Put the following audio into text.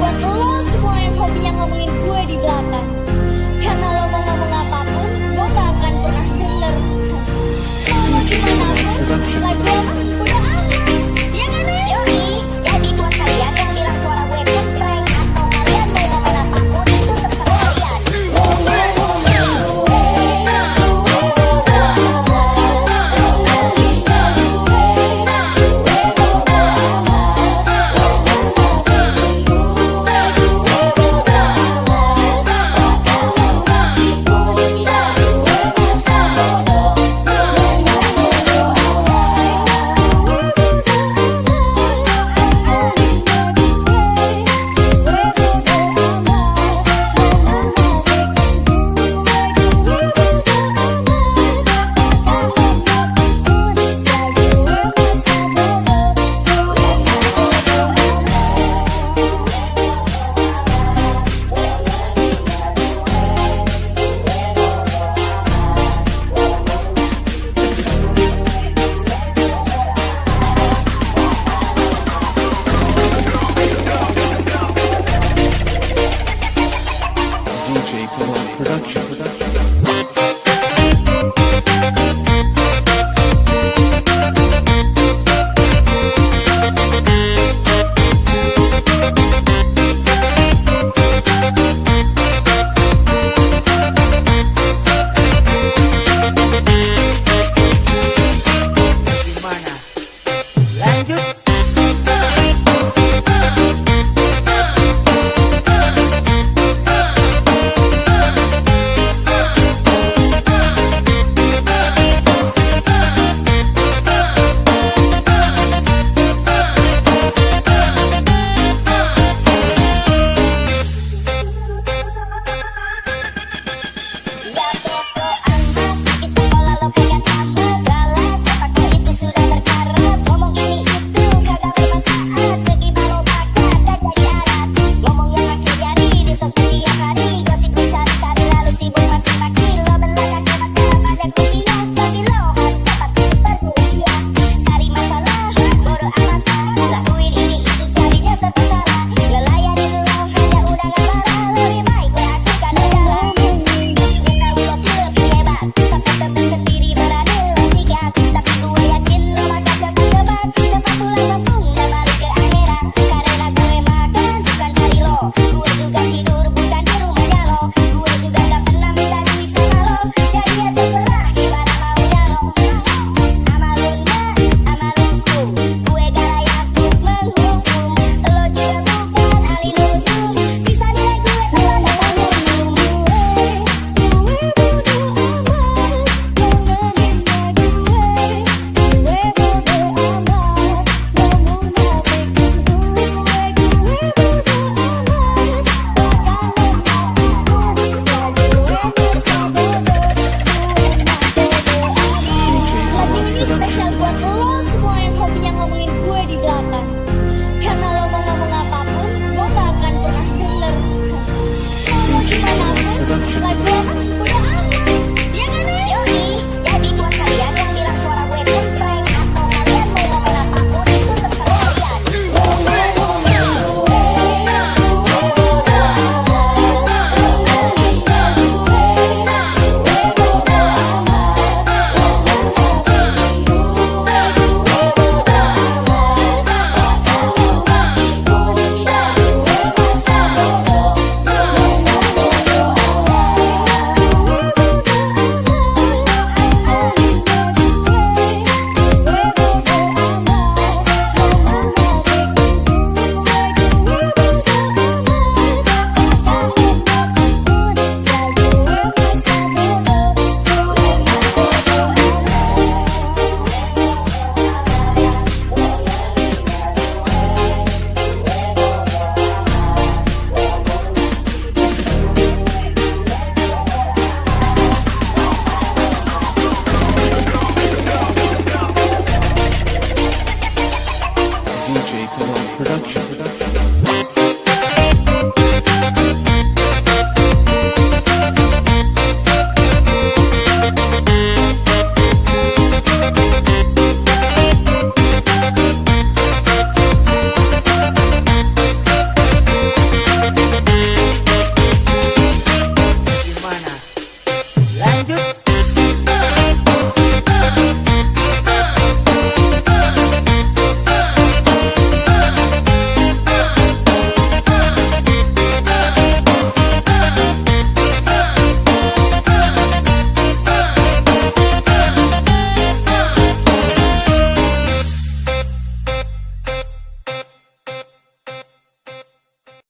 buat lo semua yang hobinya ngomongin gue di belakang. Karena lo mau ngomong apa